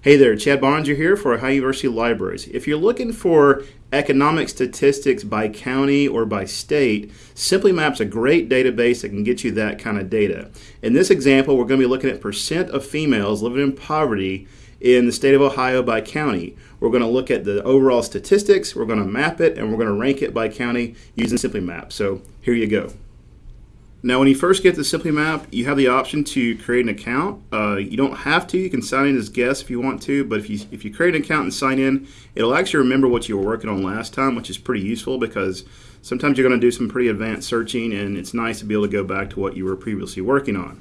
Hey there, Chad Boeninger here for Ohio University Libraries. If you're looking for economic statistics by county or by state, Simply Map's a great database that can get you that kind of data. In this example, we're going to be looking at percent of females living in poverty in the state of Ohio by county. We're going to look at the overall statistics, we're going to map it, and we're going to rank it by county using Simply Map. So here you go. Now, when you first get the Simply Map, you have the option to create an account. Uh, you don't have to. You can sign in as guest if you want to. But if you if you create an account and sign in, it'll actually remember what you were working on last time, which is pretty useful because sometimes you're going to do some pretty advanced searching, and it's nice to be able to go back to what you were previously working on.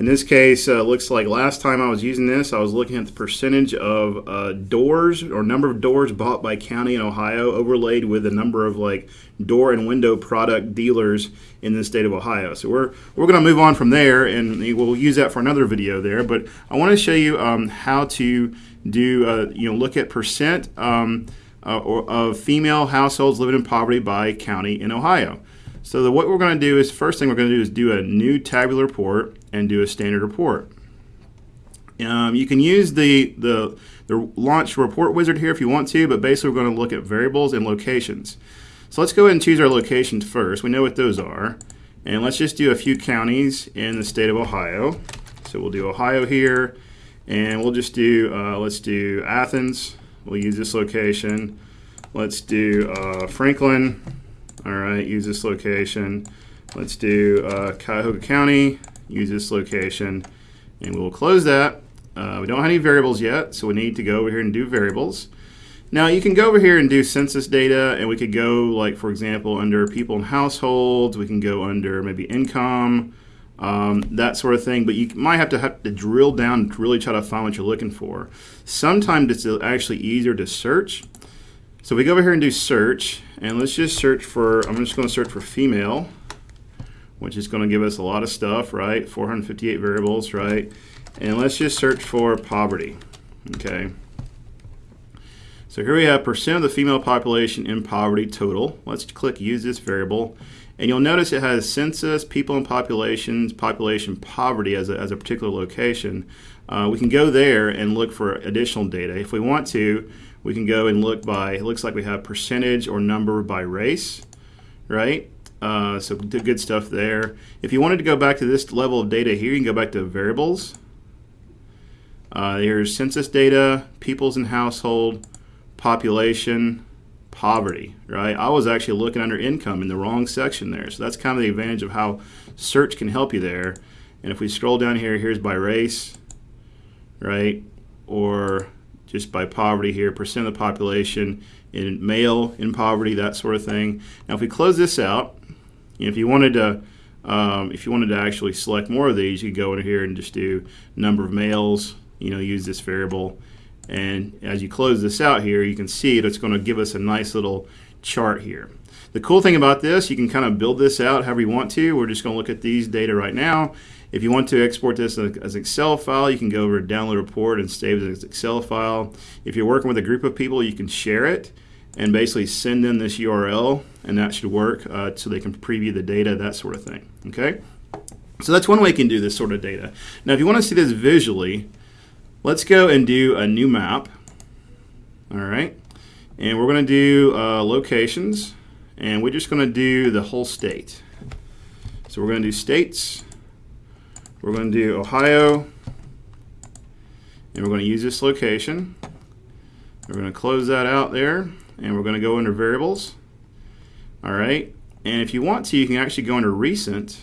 In this case, uh, looks like last time I was using this, I was looking at the percentage of uh, doors or number of doors bought by county in Ohio overlaid with the number of like door and window product dealers in the state of Ohio. So we're, we're going to move on from there and we'll use that for another video there. But I want to show you um, how to do, uh, you know, look at percent um, uh, of female households living in poverty by county in Ohio. So the, what we're going to do is, first thing we're going to do is do a new tabular report and do a standard report. Um, you can use the, the, the launch report wizard here if you want to, but basically we're going to look at variables and locations. So let's go ahead and choose our locations first. We know what those are. And let's just do a few counties in the state of Ohio. So we'll do Ohio here, and we'll just do, uh, let's do Athens. We'll use this location. Let's do uh, Franklin. All right, use this location. Let's do uh, Cuyahoga County, use this location, and we'll close that. Uh, we don't have any variables yet, so we need to go over here and do variables. Now you can go over here and do census data, and we could go like, for example, under people and households, we can go under maybe income, um, that sort of thing, but you might have to have to drill down to really try to find what you're looking for. Sometimes it's actually easier to search. So we go over here and do search, and let's just search for, I'm just going to search for female, which is going to give us a lot of stuff, right? 458 variables, right? And let's just search for poverty, okay? So here we have percent of the female population in poverty total. Let's click use this variable. And you'll notice it has census, people and populations, population poverty as a, as a particular location. Uh, we can go there and look for additional data. If we want to, we can go and look by, it looks like we have percentage or number by race, right? Uh, so good stuff there. If you wanted to go back to this level of data here, you can go back to variables. Uh, here's census data, peoples and household, population, poverty, right? I was actually looking under income in the wrong section there. So that's kind of the advantage of how search can help you there. And if we scroll down here, here's by race, right? Or just by poverty here, percent of the population in male in poverty, that sort of thing. Now, if we close this out, if you wanted to, um, if you wanted to actually select more of these, you could go in here and just do number of males. You know, use this variable, and as you close this out here, you can see it. It's going to give us a nice little chart here. The cool thing about this, you can kind of build this out however you want to. We're just going to look at these data right now. If you want to export this as an Excel file, you can go over to download report and save it as an Excel file. If you're working with a group of people, you can share it and basically send them this URL and that should work uh, so they can preview the data, that sort of thing. Okay? So that's one way you can do this sort of data. Now if you want to see this visually, let's go and do a new map. All right. And we're going to do uh, locations and we're just going to do the whole state. So we're going to do states. We're going to do Ohio, and we're going to use this location. We're going to close that out there, and we're going to go under variables. All right, and if you want to, you can actually go under recent,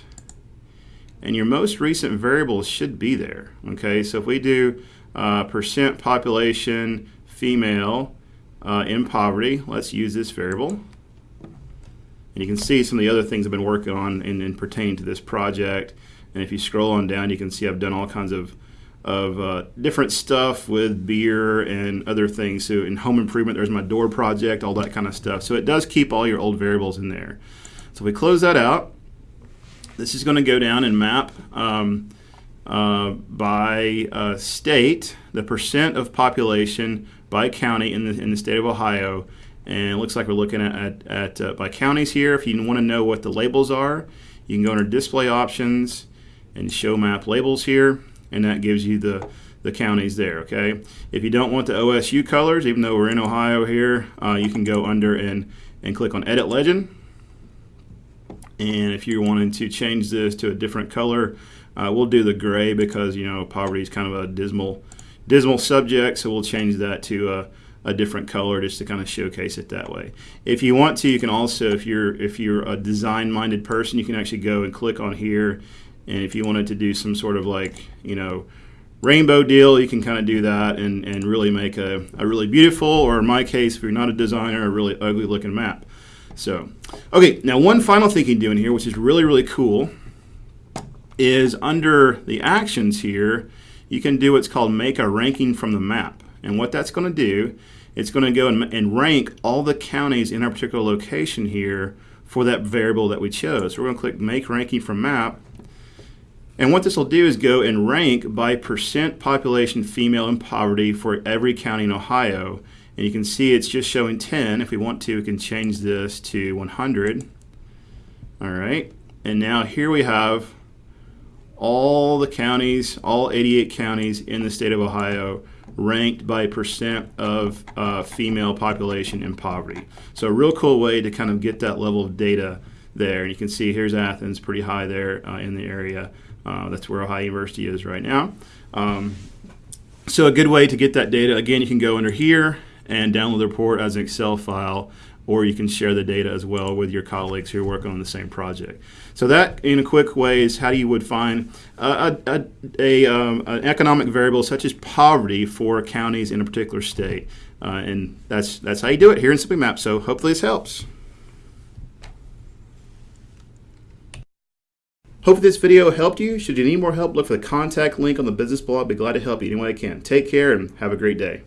and your most recent variables should be there. Okay, so if we do uh, percent population female uh, in poverty, let's use this variable. And you can see some of the other things I've been working on in pertaining to this project. And if you scroll on down, you can see I've done all kinds of of uh, different stuff with beer and other things. So in home improvement, there's my door project, all that kind of stuff. So it does keep all your old variables in there. So if we close that out. This is going to go down and map um, uh, by uh, state, the percent of population by county in the, in the state of Ohio. And it looks like we're looking at, at, at uh, by counties here. If you want to know what the labels are, you can go under display options and show map labels here and that gives you the the counties there. Okay. If you don't want the OSU colors, even though we're in Ohio here, uh, you can go under and and click on Edit Legend. And if you're wanting to change this to a different color, uh, we'll do the gray because you know poverty is kind of a dismal dismal subject, so we'll change that to a, a different color just to kind of showcase it that way. If you want to, you can also, if you're if you're a design-minded person, you can actually go and click on here, and if you wanted to do some sort of like you know rainbow deal, you can kind of do that and, and really make a, a really beautiful, or in my case, if you're not a designer, a really ugly looking map. So, okay, now one final thing you can do in here, which is really, really cool, is under the actions here, you can do what's called make a ranking from the map. And what that's going to do, it's going to go and, and rank all the counties in our particular location here for that variable that we chose. So we're going to click make ranking from map. And what this will do is go and rank by percent population female in poverty for every county in Ohio. And you can see it's just showing 10. If we want to, we can change this to 100. All right. And now here we have all the counties, all 88 counties in the state of Ohio ranked by percent of uh, female population in poverty. So a real cool way to kind of get that level of data there. And you can see here's Athens, pretty high there uh, in the area. Uh, that's where Ohio University is right now. Um, so a good way to get that data, again, you can go under here and download the report as an Excel file or you can share the data as well with your colleagues who are working on the same project. So that, in a quick way, is how you would find a, a, a um, an economic variable such as poverty for counties in a particular state. Uh, and that's, that's how you do it here in Simply Map. So hopefully this helps. Hope this video helped you. Should you need more help, look for the contact link on the business blog. I'd be glad to help you any way I can. Take care and have a great day.